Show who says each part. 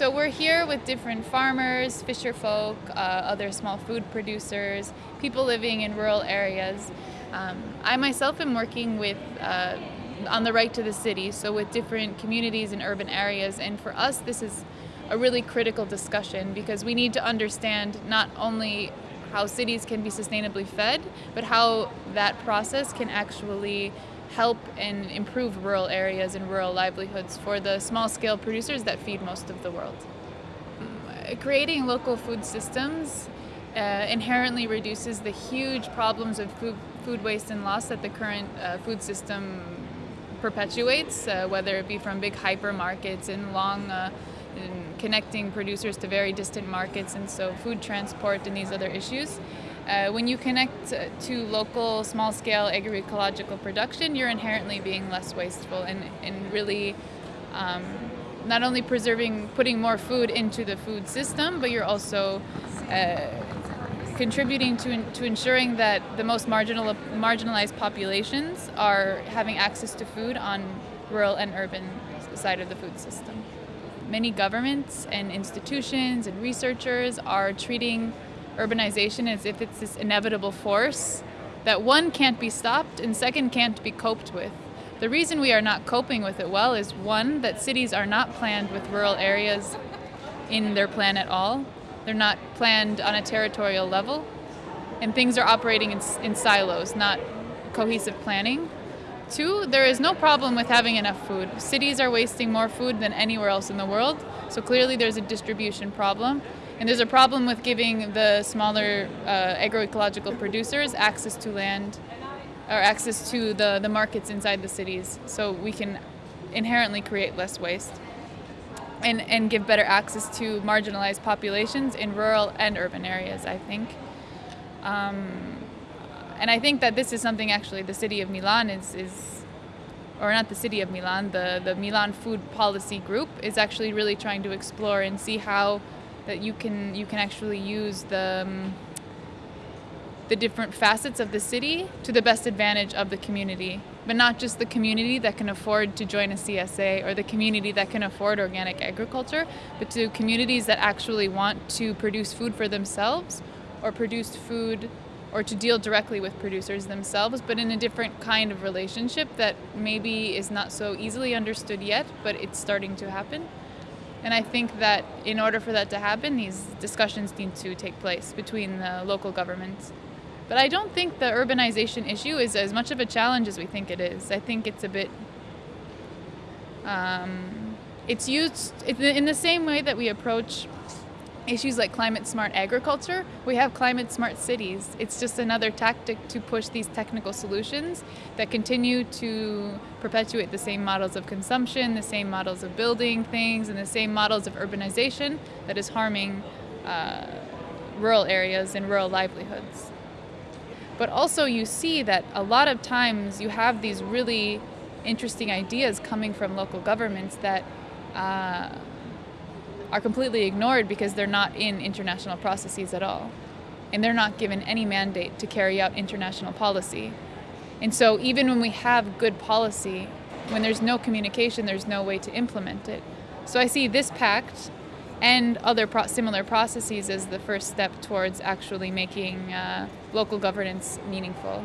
Speaker 1: So we're here with different farmers, fisher folk, uh, other small food producers, people living in rural areas. Um, I myself am working with uh, on the right to the city, so with different communities in urban areas, and for us this is a really critical discussion because we need to understand not only how cities can be sustainably fed, but how that process can actually help and improve rural areas and rural livelihoods for the small scale producers that feed most of the world. Creating local food systems uh, inherently reduces the huge problems of food, food waste and loss that the current uh, food system perpetuates, uh, whether it be from big hypermarkets and long uh, connecting producers to very distant markets, and so food transport and these other issues. Uh, when you connect to local small-scale agroecological production, you're inherently being less wasteful and, and really um, not only preserving, putting more food into the food system, but you're also uh, contributing to, to ensuring that the most marginal, marginalized populations are having access to food on rural and urban side of the food system. Many governments and institutions and researchers are treating urbanization as if it's this inevitable force that one can't be stopped and second can't be coped with. The reason we are not coping with it well is one, that cities are not planned with rural areas in their plan at all. They're not planned on a territorial level. And things are operating in, in silos, not cohesive planning. Two, there is no problem with having enough food. Cities are wasting more food than anywhere else in the world, so clearly there's a distribution problem. And there's a problem with giving the smaller uh, agroecological producers access to land or access to the, the markets inside the cities so we can inherently create less waste and, and give better access to marginalized populations in rural and urban areas, I think. Um, and I think that this is something actually the city of Milan is, is or not the city of Milan, the, the Milan Food Policy Group is actually really trying to explore and see how that you can you can actually use the um, the different facets of the city to the best advantage of the community, but not just the community that can afford to join a CSA or the community that can afford organic agriculture, but to communities that actually want to produce food for themselves or produce food or to deal directly with producers themselves, but in a different kind of relationship that maybe is not so easily understood yet, but it's starting to happen. And I think that in order for that to happen, these discussions need to take place between the local governments. But I don't think the urbanization issue is as much of a challenge as we think it is. I think it's a bit. Um, it's used in the same way that we approach issues like climate smart agriculture, we have climate smart cities. It's just another tactic to push these technical solutions that continue to perpetuate the same models of consumption, the same models of building things, and the same models of urbanization that is harming uh, rural areas and rural livelihoods. But also you see that a lot of times you have these really interesting ideas coming from local governments that uh, are completely ignored because they're not in international processes at all. And they're not given any mandate to carry out international policy. And so even when we have good policy, when there's no communication, there's no way to implement it. So I see this pact and other pro similar processes as the first step towards actually making uh, local governance meaningful.